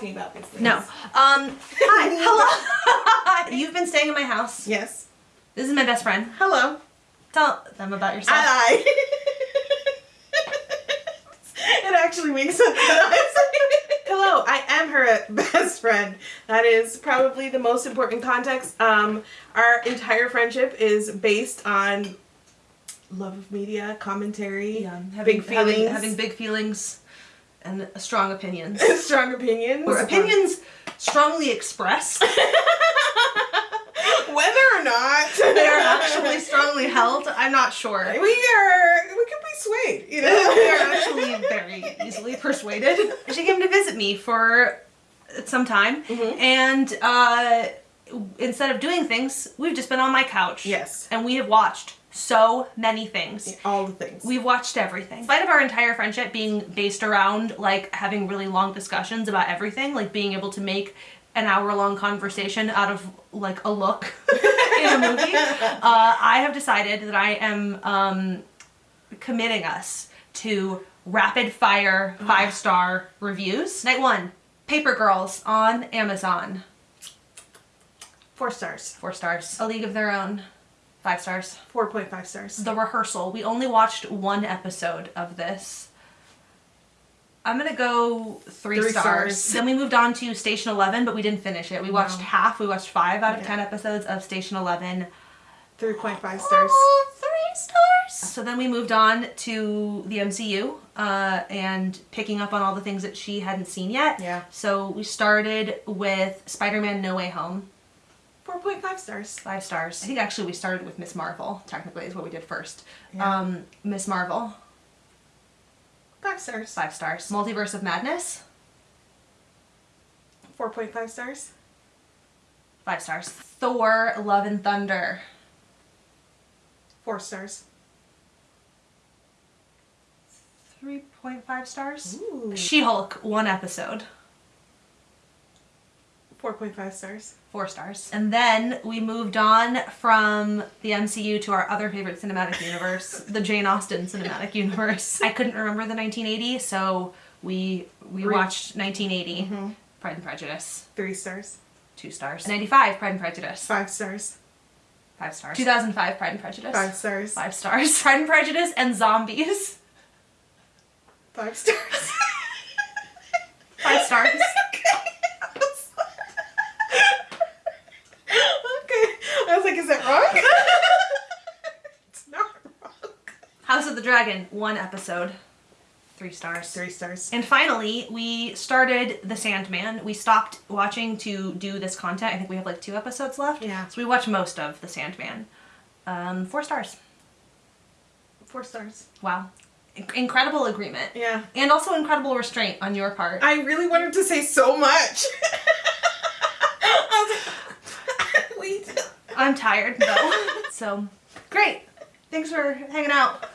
talking about these things. No. Um, hi. Hello. You've been staying in my house. Yes. This is my best friend. Hello. Tell them about yourself. I. it actually makes sense. Hello, I am her best friend. That is probably the most important context. Um, our entire friendship is based on love of media, commentary, yeah, having, big feelings, having, having big feelings and strong opinions. strong opinions, or opinions strongly expressed. Whether or not they are actually strongly held, I'm not sure. We are, we can be swayed, you know? we are actually very easily persuaded. She came to visit me for some time, Mhm. and uh, instead of doing things, we've just been on my couch. Yes. And we have watched so many things. All the things. We've watched everything. In spite of our entire friendship being based around like having really long discussions about everything, like being able to make an hour long conversation out of like a look in a movie, uh, I have decided that I am um, committing us to rapid fire five star reviews. Night one, Paper Girls on Amazon. Four stars. Four stars. A League of Their Own. Five stars. 4.5 stars. The Rehearsal. We only watched one episode of this. I'm gonna go three, Three stars. stars. Then we moved on to Station 11, but we didn't finish it. We watched No. half. We watched five out of Yeah. ten episodes of Station 11. 3.5 stars. Oh, three stars. So then we moved on to the MCU uh, and picking up on all the things that she hadn't seen yet. Yeah. So we started with Spider-Man No Way Home. 4.5 stars. Five stars. I think actually we started with Miss Marvel, technically, is what we did first. Yeah. Um, Miss Marvel, 5 stars. five stars. Multiverse of Madness, 4.5 stars. five stars. Thor, Love and Thunder, 4 stars. 3.5 stars. She Hulk, one episode, 4.5 stars. four stars. And then we moved on from the MCU to our other favorite cinematic universe, the Jane Austen cinematic universe. I couldn't remember the 1980, so we we Re- watched 1980, Mhm. Pride and Prejudice, 3 stars. two stars. 95, Pride and Prejudice, 5 stars. five stars. 2005, Pride and Prejudice, 5 stars. five stars. Pride and Prejudice and Zombies, 5 stars. five stars. okay. I was like, is that wrong? it's not wrong. House of the Dragon, one episode, three stars. 3 stars. And finally, we started The Sandman. We stopped watching to do this content. I think we have like two episodes left. Yeah. So we watched most of The Sandman. Um, four stars. 4 stars. Wow. Inc- incredible agreement. Yeah. And also incredible restraint on your part. I really wanted to say so much. Wait. I'm tired though. so, great. Thanks for hanging out.